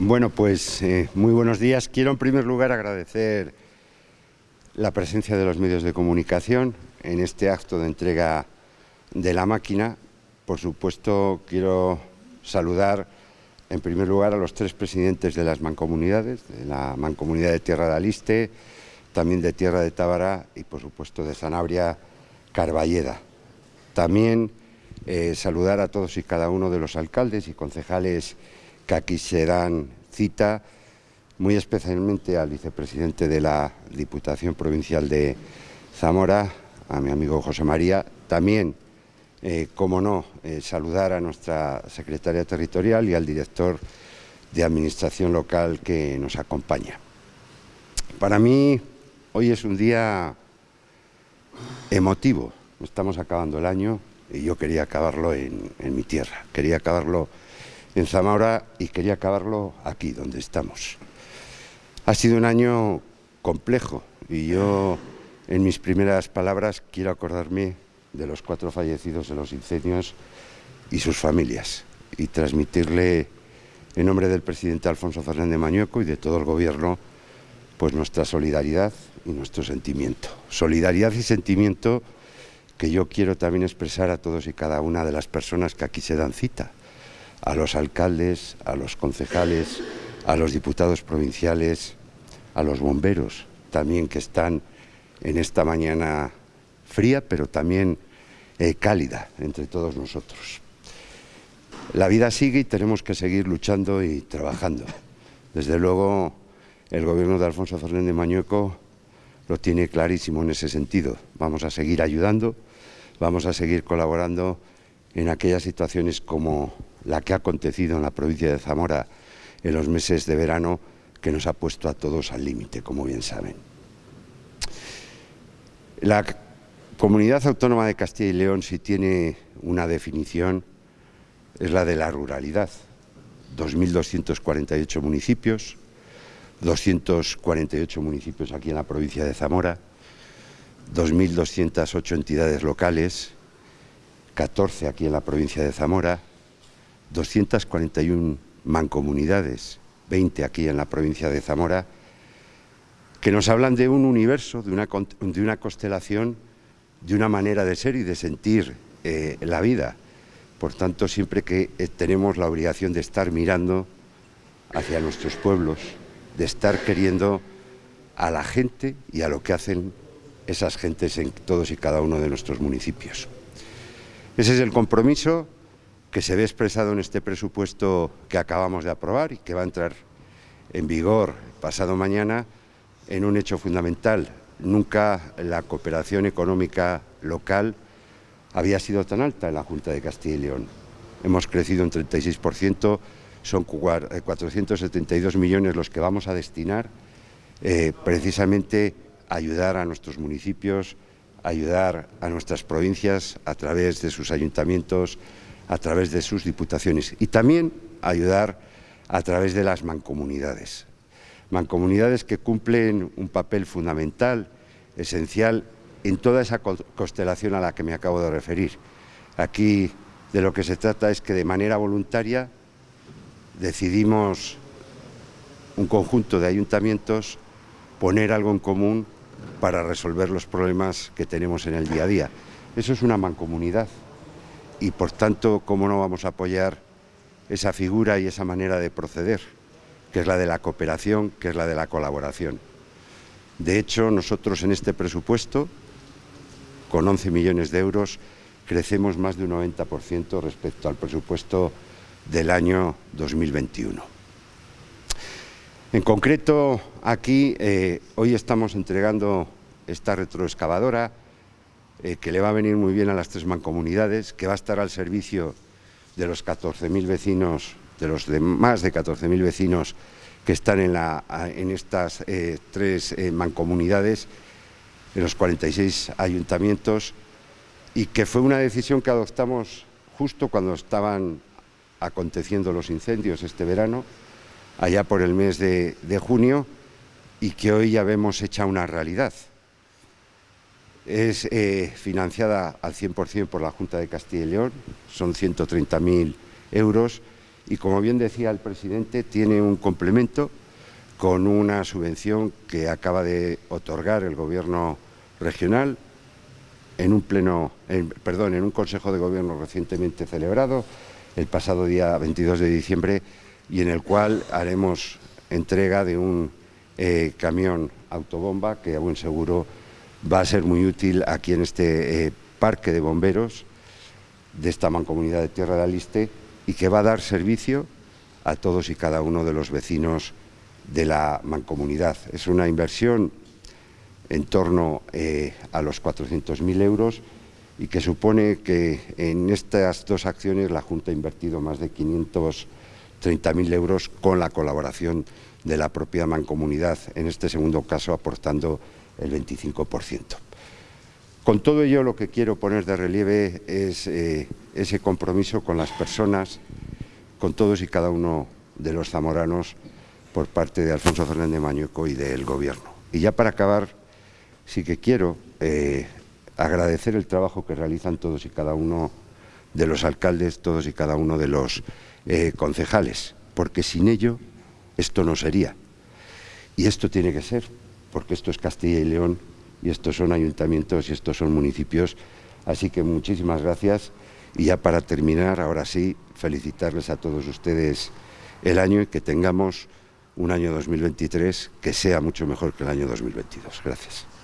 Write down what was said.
Bueno, pues eh, muy buenos días. Quiero en primer lugar agradecer la presencia de los medios de comunicación en este acto de entrega de la máquina. Por supuesto, quiero saludar en primer lugar a los tres presidentes de las mancomunidades, de la mancomunidad de Tierra de Aliste, también de Tierra de Tábara y por supuesto de Sanabria Carballeda. También eh, saludar a todos y cada uno de los alcaldes y concejales que aquí se dan cita, muy especialmente al vicepresidente de la Diputación Provincial de Zamora, a mi amigo José María, también, eh, como no, eh, saludar a nuestra secretaria territorial y al director de Administración Local que nos acompaña. Para mí, hoy es un día emotivo. Estamos acabando el año y yo quería acabarlo en mi tierra, quería acabarlo en Zamora y quería acabarlo aquí, donde estamos. Ha sido un año complejo y yo, en mis primeras palabras, quiero acordarme de los cuatro fallecidos de los incendios y sus familias y transmitirle, en nombre del presidente Alfonso Fernández Mañueco y de todo el Gobierno, pues nuestra solidaridad y nuestro sentimiento. Solidaridad y sentimiento que yo quiero también expresar a todos y cada una de las personas que aquí se dan cita a los alcaldes, a los concejales, a los diputados provinciales, a los bomberos también que están en esta mañana fría, pero también eh, cálida entre todos nosotros. La vida sigue y tenemos que seguir luchando y trabajando. Desde luego, el gobierno de Alfonso Fernández Mañueco lo tiene clarísimo en ese sentido. Vamos a seguir ayudando, vamos a seguir colaborando en aquellas situaciones como la que ha acontecido en la provincia de Zamora en los meses de verano que nos ha puesto a todos al límite, como bien saben. La comunidad autónoma de Castilla y León, si tiene una definición, es la de la ruralidad. 2.248 municipios, 248 municipios aquí en la provincia de Zamora, 2.208 entidades locales, 14 aquí en la provincia de Zamora, 241 mancomunidades, 20 aquí en la provincia de Zamora, que nos hablan de un universo, de una, de una constelación, de una manera de ser y de sentir eh, la vida. Por tanto, siempre que eh, tenemos la obligación de estar mirando hacia nuestros pueblos, de estar queriendo a la gente y a lo que hacen esas gentes en todos y cada uno de nuestros municipios. Ese es el compromiso que se ve expresado en este presupuesto que acabamos de aprobar y que va a entrar en vigor pasado mañana en un hecho fundamental. Nunca la cooperación económica local había sido tan alta en la Junta de Castilla y León. Hemos crecido un 36%, son 472 eh, millones los que vamos a destinar eh, precisamente a ayudar a nuestros municipios, a ayudar a nuestras provincias a través de sus ayuntamientos, a través de sus diputaciones y también ayudar a través de las mancomunidades. Mancomunidades que cumplen un papel fundamental, esencial, en toda esa constelación a la que me acabo de referir. Aquí de lo que se trata es que de manera voluntaria decidimos un conjunto de ayuntamientos poner algo en común para resolver los problemas que tenemos en el día a día. Eso es una mancomunidad y por tanto, ¿cómo no vamos a apoyar esa figura y esa manera de proceder, que es la de la cooperación, que es la de la colaboración? De hecho, nosotros en este presupuesto, con 11 millones de euros, crecemos más de un 90% respecto al presupuesto del año 2021. En concreto, aquí eh, hoy estamos entregando esta retroexcavadora eh, que le va a venir muy bien a las tres mancomunidades, que va a estar al servicio de los 14.000 vecinos, de los más de 14.000 vecinos que están en, en estas eh, tres eh, mancomunidades, en los 46 ayuntamientos, y que fue una decisión que adoptamos justo cuando estaban aconteciendo los incendios este verano, allá por el mes de, de junio, y que hoy ya vemos hecha una realidad. Es eh, financiada al 100% por la Junta de Castilla y León, son 130.000 euros y, como bien decía el presidente, tiene un complemento con una subvención que acaba de otorgar el Gobierno regional en un pleno, perdón, en un Consejo de Gobierno recientemente celebrado el pasado día 22 de diciembre y en el cual haremos entrega de un eh, camión autobomba que a buen seguro va a ser muy útil aquí en este eh, parque de bomberos de esta mancomunidad de Tierra de Aliste y que va a dar servicio a todos y cada uno de los vecinos de la mancomunidad. Es una inversión en torno eh, a los 400.000 euros y que supone que en estas dos acciones la Junta ha invertido más de 530.000 euros con la colaboración de la propia mancomunidad, en este segundo caso aportando el 25%. Con todo ello lo que quiero poner de relieve es eh, ese compromiso con las personas, con todos y cada uno de los zamoranos por parte de Alfonso Fernández Mañueco y del Gobierno. Y ya para acabar, sí que quiero eh, agradecer el trabajo que realizan todos y cada uno de los alcaldes, todos y cada uno de los eh, concejales, porque sin ello esto no sería. Y esto tiene que ser, porque esto es Castilla y León y estos son ayuntamientos y estos son municipios. Así que muchísimas gracias y ya para terminar, ahora sí, felicitarles a todos ustedes el año y que tengamos un año 2023 que sea mucho mejor que el año 2022. Gracias.